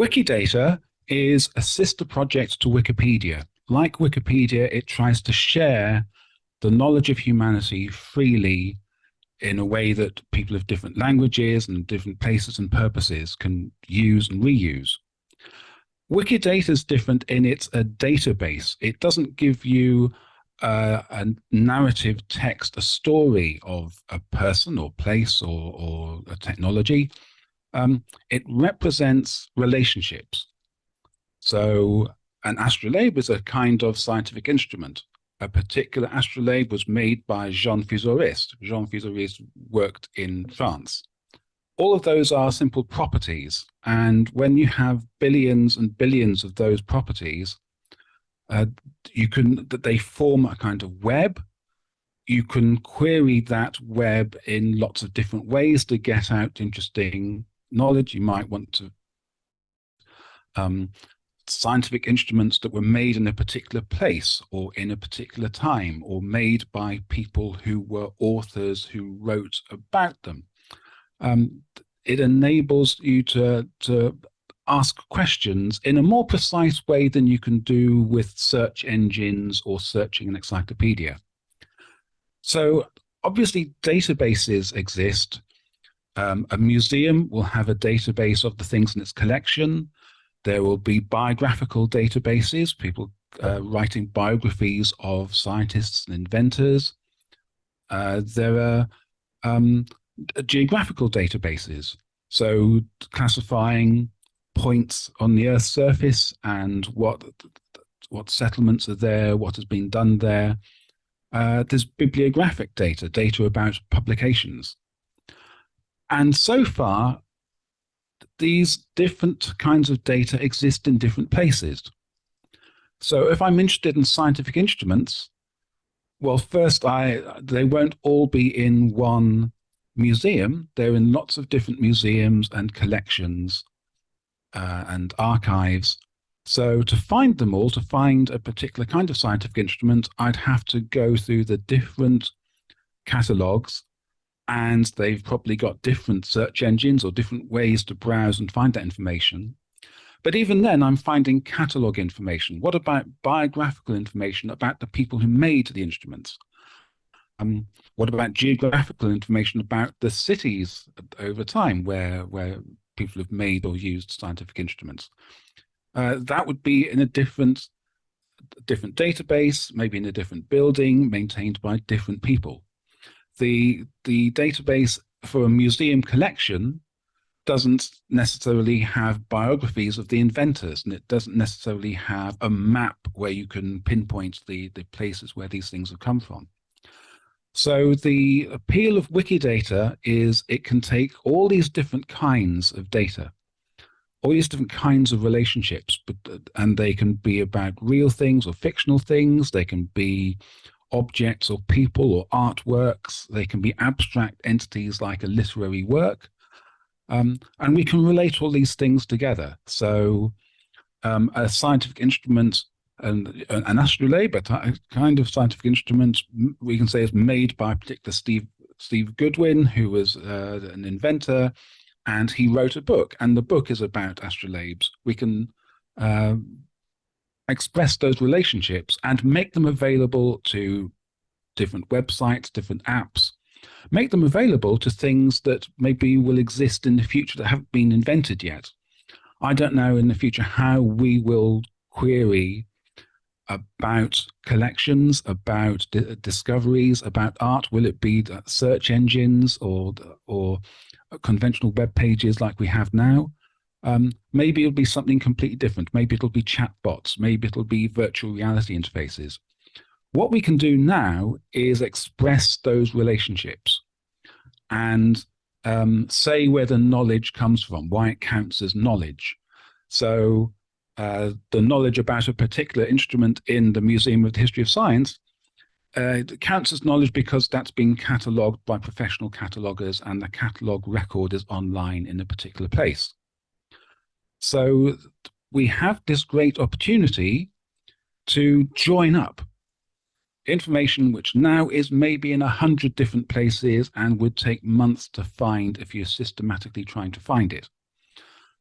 Wikidata is a sister project to Wikipedia. Like Wikipedia, it tries to share the knowledge of humanity freely in a way that people of different languages and different places and purposes can use and reuse. Wikidata is different in it's a database. It doesn't give you uh, a narrative text, a story of a person or place or, or a technology. Um, it represents relationships. So an astrolabe is a kind of scientific instrument. A particular astrolabe was made by Jean Fusoris. Jean Fusoris worked in France. All of those are simple properties. And when you have billions and billions of those properties, uh, you can that they form a kind of web. You can query that web in lots of different ways to get out interesting knowledge. You might want to um, scientific instruments that were made in a particular place or in a particular time or made by people who were authors who wrote about them. Um, it enables you to, to ask questions in a more precise way than you can do with search engines or searching an encyclopedia. So obviously databases exist. Um, a museum will have a database of the things in its collection. There will be biographical databases, people uh, writing biographies of scientists and inventors. Uh, there are um, geographical databases, so classifying points on the Earth's surface and what what settlements are there, what has been done there. Uh, there's bibliographic data, data about publications. And so far, these different kinds of data exist in different places. So if I'm interested in scientific instruments, well, first, I they won't all be in one museum. They're in lots of different museums and collections uh, and archives. So to find them all, to find a particular kind of scientific instrument, I'd have to go through the different catalogs and they've probably got different search engines or different ways to browse and find that information. But even then, I'm finding catalog information. What about biographical information about the people who made the instruments? Um, what about geographical information about the cities over time where, where people have made or used scientific instruments? Uh, that would be in a different, different database, maybe in a different building, maintained by different people the the database for a museum collection doesn't necessarily have biographies of the inventors and it doesn't necessarily have a map where you can pinpoint the the places where these things have come from. So the appeal of wikidata is it can take all these different kinds of data all these different kinds of relationships but and they can be about real things or fictional things. They can be objects or people or artworks. They can be abstract entities like a literary work. Um, and we can relate all these things together. So um, a scientific instrument and an astrolabe, a kind of scientific instrument, we can say is made by particular Steve Steve Goodwin, who was uh, an inventor, and he wrote a book, and the book is about astrolabes. We can uh, express those relationships and make them available to different websites, different apps, make them available to things that maybe will exist in the future that haven't been invented yet. I don't know in the future how we will query about collections, about discoveries, about art. Will it be search engines or or conventional web pages like we have now? Um, maybe it'll be something completely different. Maybe it'll be chatbots. Maybe it'll be virtual reality interfaces. What we can do now is express those relationships and um, say where the knowledge comes from, why it counts as knowledge. So uh, the knowledge about a particular instrument in the Museum of the History of Science uh, counts as knowledge because that's been catalogued by professional catalogers and the catalog record is online in a particular place. So we have this great opportunity to join up information which now is maybe in a hundred different places and would take months to find if you're systematically trying to find it.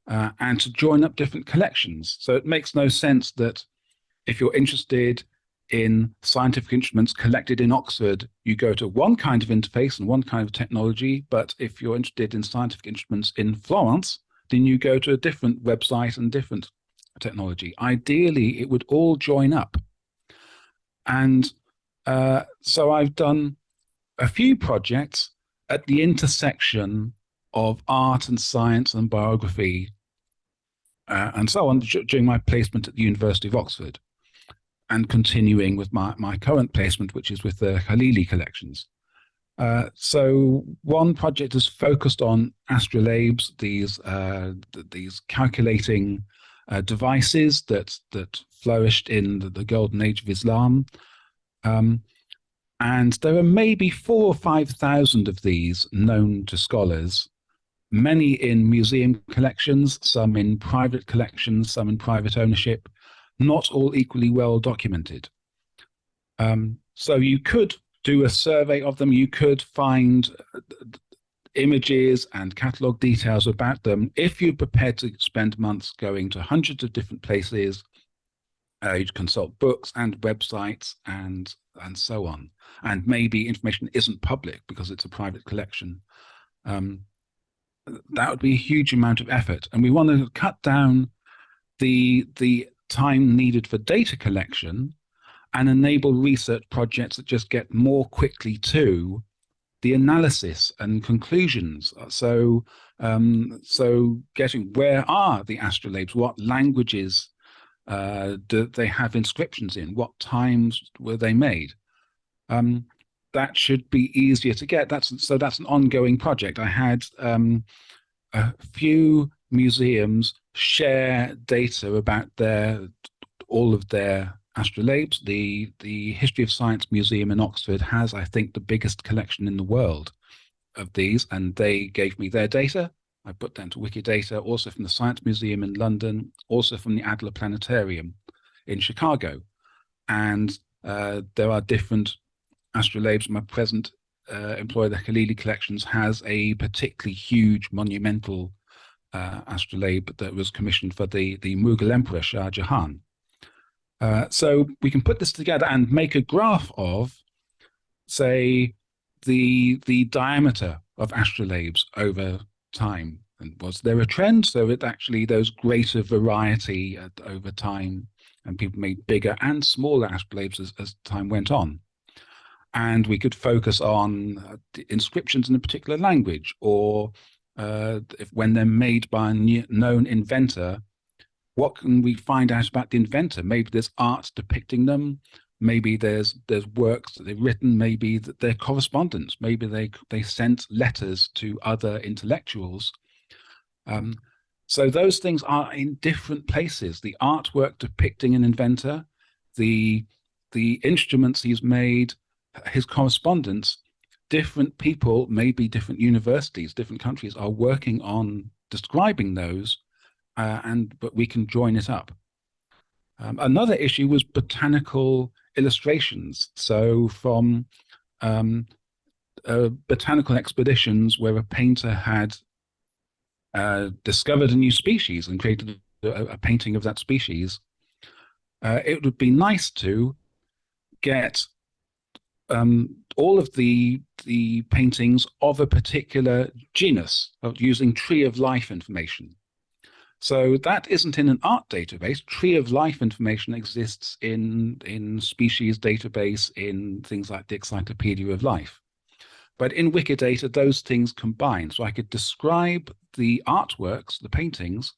uh, and to join up different collections. So it makes no sense that if you're interested in scientific instruments collected in Oxford, you go to one kind of interface and one kind of technology. But if you're interested in scientific instruments in Florence, then you go to a different website and different technology. Ideally, it would all join up. And uh, so I've done a few projects at the intersection of art and science and biography uh, and so on during my placement at the University of Oxford and continuing with my, my current placement, which is with the Khalili collections. Uh, so one project is focused on astrolabes, these uh, these calculating uh, devices that that flourished in the, the golden age of Islam. Um, and there are maybe four or five thousand of these known to scholars, many in museum collections, some in private collections, some in private ownership, not all equally well documented. Um, so you could do a survey of them. You could find uh, images and catalog details about them. If you're prepared to spend months going to hundreds of different places, uh, you'd consult books and websites and and so on. And maybe information isn't public because it's a private collection. Um, that would be a huge amount of effort. And we want to cut down the the time needed for data collection and enable research projects that just get more quickly to the analysis and conclusions. So, um, so getting where are the astrolabes? What languages uh, do they have inscriptions in? What times were they made? Um, that should be easier to get. That's so that's an ongoing project. I had um, a few museums share data about their all of their astrolabes. The the History of Science Museum in Oxford has, I think, the biggest collection in the world of these, and they gave me their data. I put that into Wikidata, also from the Science Museum in London, also from the Adler Planetarium in Chicago. And uh, there are different astrolabes. My present uh, employer, the Khalili Collections, has a particularly huge monumental uh, astrolabe that was commissioned for the, the Mughal Emperor Shah Jahan. Uh, so we can put this together and make a graph of, say, the the diameter of astrolabes over time. And was there a trend? So it actually there's greater variety at, over time, and people made bigger and smaller astrolabes as, as time went on. And we could focus on uh, inscriptions in a particular language, or uh, if when they're made by a known inventor, what can we find out about the inventor? Maybe there's art depicting them. Maybe there's there's works that they've written. Maybe that they're correspondence. Maybe they they sent letters to other intellectuals. Um, so those things are in different places. The artwork depicting an inventor, the the instruments he's made, his correspondence. Different people, maybe different universities, different countries, are working on describing those uh, and but we can join it up. Um, another issue was botanical illustrations. So from um, uh, botanical expeditions where a painter had uh, discovered a new species and created a, a painting of that species, uh, it would be nice to get um, all of the the paintings of a particular genus using tree of life information. So that isn't in an art database. Tree of life information exists in, in species database in things like the Encyclopedia of Life. But in Wikidata, those things combine. So I could describe the artworks, the paintings,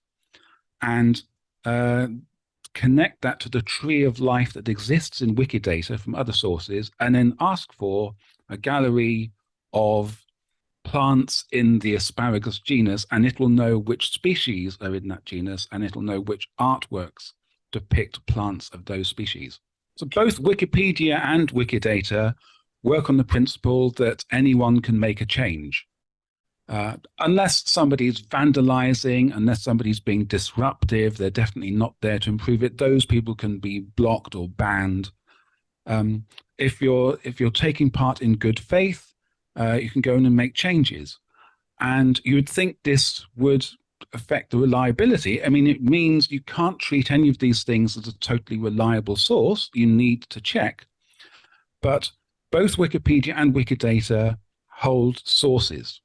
and uh, connect that to the tree of life that exists in Wikidata from other sources, and then ask for a gallery of plants in the asparagus genus and it will know which species are in that genus and it'll know which artworks depict plants of those species. So both Wikipedia and Wikidata work on the principle that anyone can make a change. Uh, unless somebody's vandalizing, unless somebody's being disruptive, they're definitely not there to improve it. Those people can be blocked or banned. Um, if you're if you're taking part in good faith, uh, you can go in and make changes. And you would think this would affect the reliability. I mean, it means you can't treat any of these things as a totally reliable source. You need to check. But both Wikipedia and Wikidata hold sources.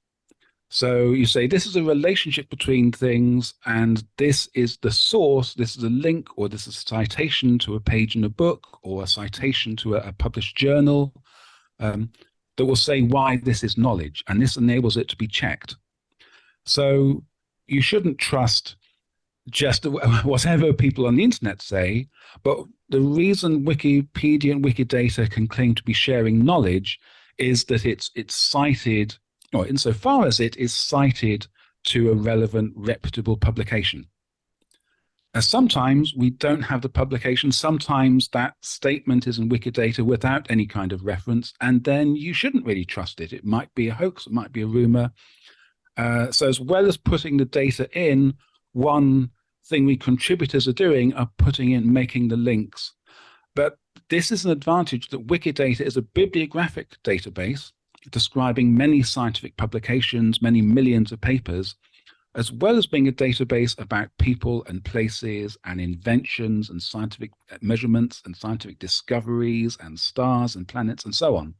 So you say this is a relationship between things, and this is the source, this is a link, or this is a citation to a page in a book, or a citation to a, a published journal um, that will say why this is knowledge, and this enables it to be checked. So you shouldn't trust just whatever people on the internet say, but the reason Wikipedia and Wikidata can claim to be sharing knowledge is that it's it's cited or insofar as it is cited to a relevant, reputable publication. Sometimes we don't have the publication. Sometimes that statement is in Wikidata without any kind of reference, and then you shouldn't really trust it. It might be a hoax, it might be a rumor. Uh, so as well as putting the data in, one thing we contributors are doing are putting in, making the links. But this is an advantage that Wikidata is a bibliographic database describing many scientific publications, many millions of papers, as well as being a database about people and places and inventions and scientific uh, measurements and scientific discoveries and stars and planets and so on.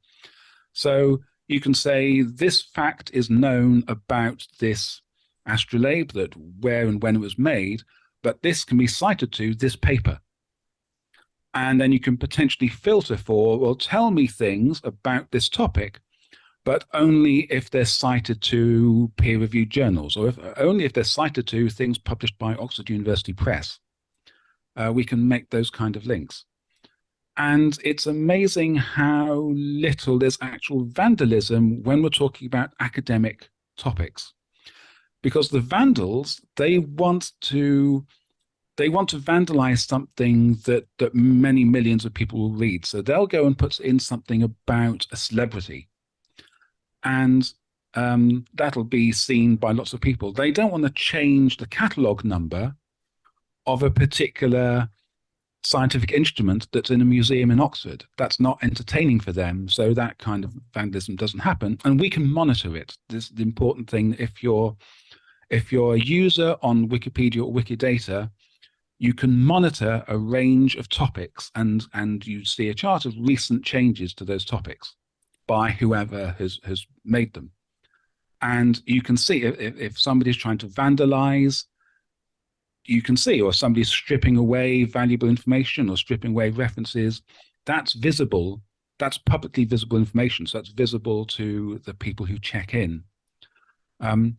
So you can say this fact is known about this astrolabe, that where and when it was made, but this can be cited to this paper. And then you can potentially filter for, well, tell me things about this topic but only if they're cited to peer-reviewed journals, or if, only if they're cited to things published by Oxford University Press. Uh, we can make those kind of links. And it's amazing how little there's actual vandalism when we're talking about academic topics. Because the vandals, they want to they want to vandalize something that that many millions of people will read. So they'll go and put in something about a celebrity and um, that'll be seen by lots of people. They don't want to change the catalog number of a particular scientific instrument that's in a museum in Oxford. That's not entertaining for them. So that kind of vandalism doesn't happen. And we can monitor it. This is the important thing. If you're if you're a user on Wikipedia or Wikidata, you can monitor a range of topics and, and you see a chart of recent changes to those topics by whoever has, has made them. And you can see if, if somebody's trying to vandalize, you can see, or somebody's stripping away valuable information or stripping away references, that's visible. That's publicly visible information. So that's visible to the people who check in. Um,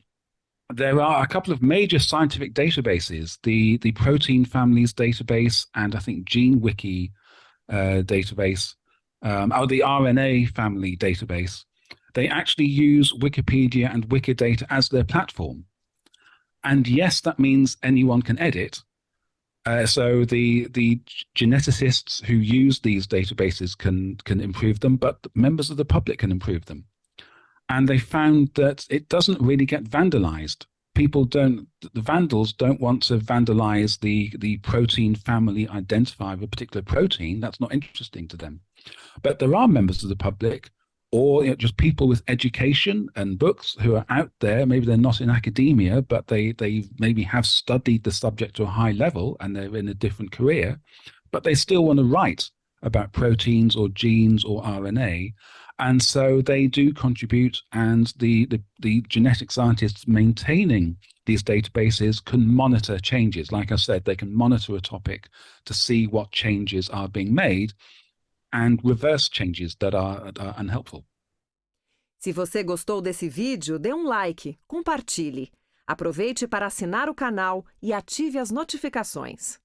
there are a couple of major scientific databases, the, the protein families database and I think GeneWiki uh, database um, or the RNA family database, they actually use Wikipedia and Wikidata as their platform. And yes, that means anyone can edit. Uh, so the the geneticists who use these databases can can improve them, but members of the public can improve them. And they found that it doesn't really get vandalized. People don't, the vandals don't want to vandalize the, the protein family identifier of a particular protein. That's not interesting to them. But there are members of the public or you know, just people with education and books who are out there. Maybe they're not in academia, but they, they maybe have studied the subject to a high level and they're in a different career, but they still want to write about proteins or genes or RNA. And so they do contribute and the, the, the genetic scientists maintaining these databases can monitor changes. Like I said, they can monitor a topic to see what changes are being made and reverse changes that are, are unhelpful. Se você gostou desse vídeo, dê um like, compartilhe. Aproveite para assinar o canal e ative as notificações.